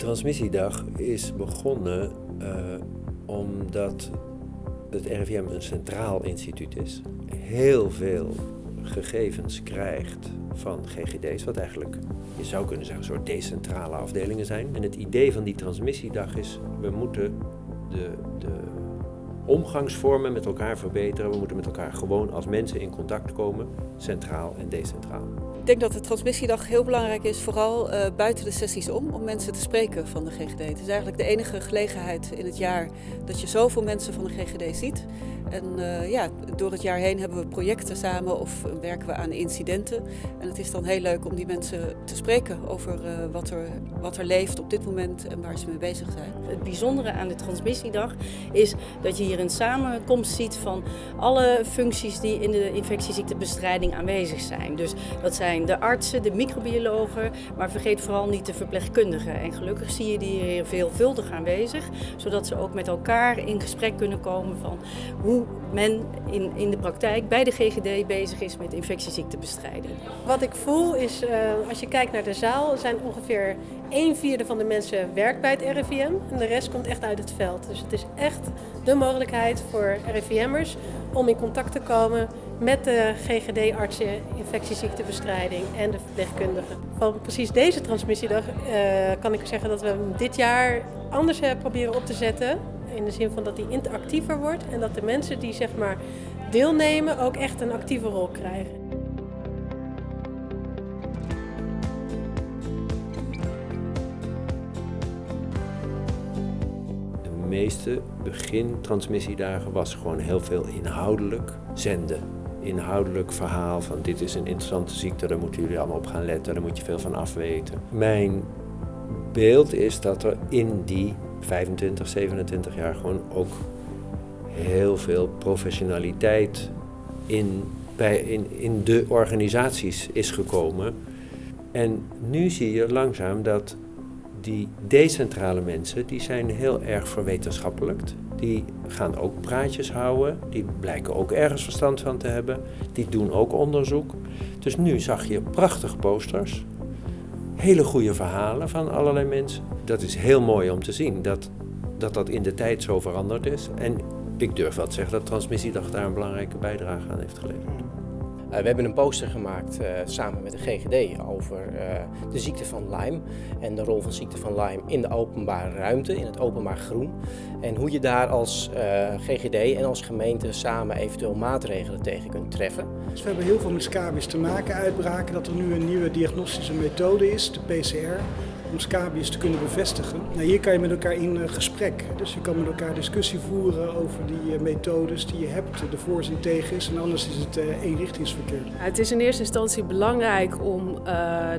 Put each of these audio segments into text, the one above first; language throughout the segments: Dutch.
Transmissiedag is begonnen uh, omdat het RIVM een centraal instituut is. Heel veel gegevens krijgt van GGD's, wat eigenlijk, je zou kunnen zeggen, een soort decentrale afdelingen zijn. En het idee van die transmissiedag is, we moeten de, de omgangsvormen met elkaar verbeteren. We moeten met elkaar gewoon als mensen in contact komen, centraal en decentraal. Ik denk dat de transmissiedag heel belangrijk is, vooral uh, buiten de sessies om, om mensen te spreken van de GGD. Het is eigenlijk de enige gelegenheid in het jaar dat je zoveel mensen van de GGD ziet. En uh, ja, door het jaar heen hebben we projecten samen of werken we aan incidenten. En het is dan heel leuk om die mensen te spreken over uh, wat, er, wat er leeft op dit moment en waar ze mee bezig zijn. Het bijzondere aan de transmissiedag is dat je hier een samenkomst ziet van alle functies die in de infectieziektebestrijding aanwezig zijn. Dus dat zijn de artsen, de microbiologen, maar vergeet vooral niet de verpleegkundigen. En gelukkig zie je die hier veelvuldig aanwezig, zodat ze ook met elkaar in gesprek kunnen komen van hoe men in, in de praktijk bij de GGD bezig is met infectieziektebestrijding. Wat ik voel is, uh, als je kijkt naar de zaal, zijn ongeveer een vierde van de mensen werkt bij het RIVM en de rest komt echt uit het veld. Dus het is echt de mogelijkheid voor RIVM'ers om in contact te komen met de GGD-artsen, infectieziektebestrijding en de verpleegkundigen. Van precies deze transmissiedag uh, kan ik zeggen dat we dit jaar anders hebben proberen op te zetten. In de zin van dat die interactiever wordt en dat de mensen die zeg maar deelnemen ook echt een actieve rol krijgen. De meeste begin-transmissiedagen was gewoon heel veel inhoudelijk zenden. Inhoudelijk verhaal van dit is een interessante ziekte, daar moeten jullie allemaal op gaan letten, daar moet je veel van afweten. Mijn beeld is dat er in die 25, 27 jaar gewoon ook heel veel professionaliteit in, bij, in, in de organisaties is gekomen. En nu zie je langzaam dat die decentrale mensen, die zijn heel erg verwetenschappelijkt. Die gaan ook praatjes houden, die blijken ook ergens verstand van te hebben. Die doen ook onderzoek. Dus nu zag je prachtige posters hele goede verhalen van allerlei mensen. Dat is heel mooi om te zien, dat dat, dat in de tijd zo veranderd is. En ik durf wel te zeggen dat Transmissiedag daar een belangrijke bijdrage aan heeft geleverd. Uh, we hebben een poster gemaakt uh, samen met de GGD over uh, de ziekte van Lyme en de rol van ziekte van Lyme in de openbare ruimte, in het openbaar groen. En hoe je daar als GGD en als gemeente samen eventueel maatregelen tegen kunt treffen. Dus we hebben heel veel met scabies te maken, uitbraken dat er nu een nieuwe diagnostische methode is, de PCR om scabies te kunnen bevestigen. Nou, hier kan je met elkaar in gesprek. Dus je kan met elkaar discussie voeren over die methodes die je hebt, de voor's en tegens. En anders is het eenrichtingsverkeer. Het is in eerste instantie belangrijk om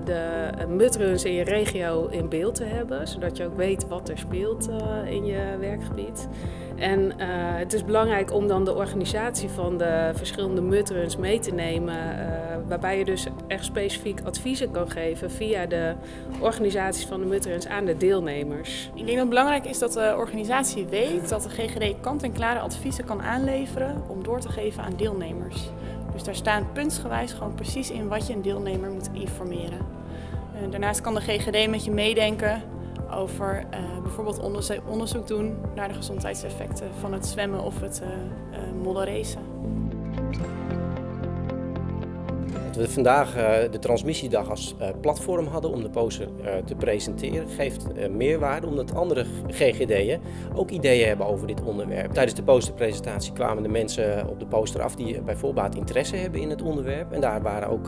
de mutruns in je regio in beeld te hebben. Zodat je ook weet wat er speelt in je werkgebied. En het is belangrijk om dan de organisatie van de verschillende mutruns mee te nemen. Waarbij je dus echt specifiek adviezen kan geven via de organisaties van de mutruns aan de deelnemers. Ik denk dat belangrijk is dat de organisatie weet dat de GGD kant-en-klare adviezen kan aanleveren om door te geven aan deelnemers. Dus daar staan puntsgewijs gewoon precies in wat je een deelnemer moet informeren. Daarnaast kan de GGD met je meedenken over uh, bijvoorbeeld onderzoek, onderzoek doen naar de gezondheidseffecten van het zwemmen of het uh, uh, modderracen. We vandaag de transmissiedag als platform hadden om de poster te presenteren, geeft meerwaarde omdat andere GGD'en ook ideeën hebben over dit onderwerp. Tijdens de posterpresentatie kwamen de mensen op de poster af die bij voorbaat interesse hebben in het onderwerp. En daar waren ook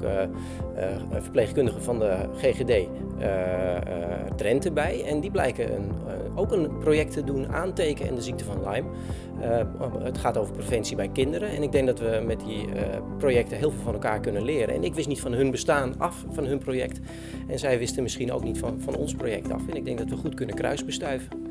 verpleegkundigen van de GGD Drenthe bij. En die blijken een, ook een project te doen aantekenen en de ziekte van Lyme. het gaat over preventie bij kinderen en ik denk dat we met die projecten heel veel van elkaar kunnen leren. En ik wist niet van hun bestaan af, van hun project. En zij wisten misschien ook niet van, van ons project af. En ik denk dat we goed kunnen kruisbestuiven.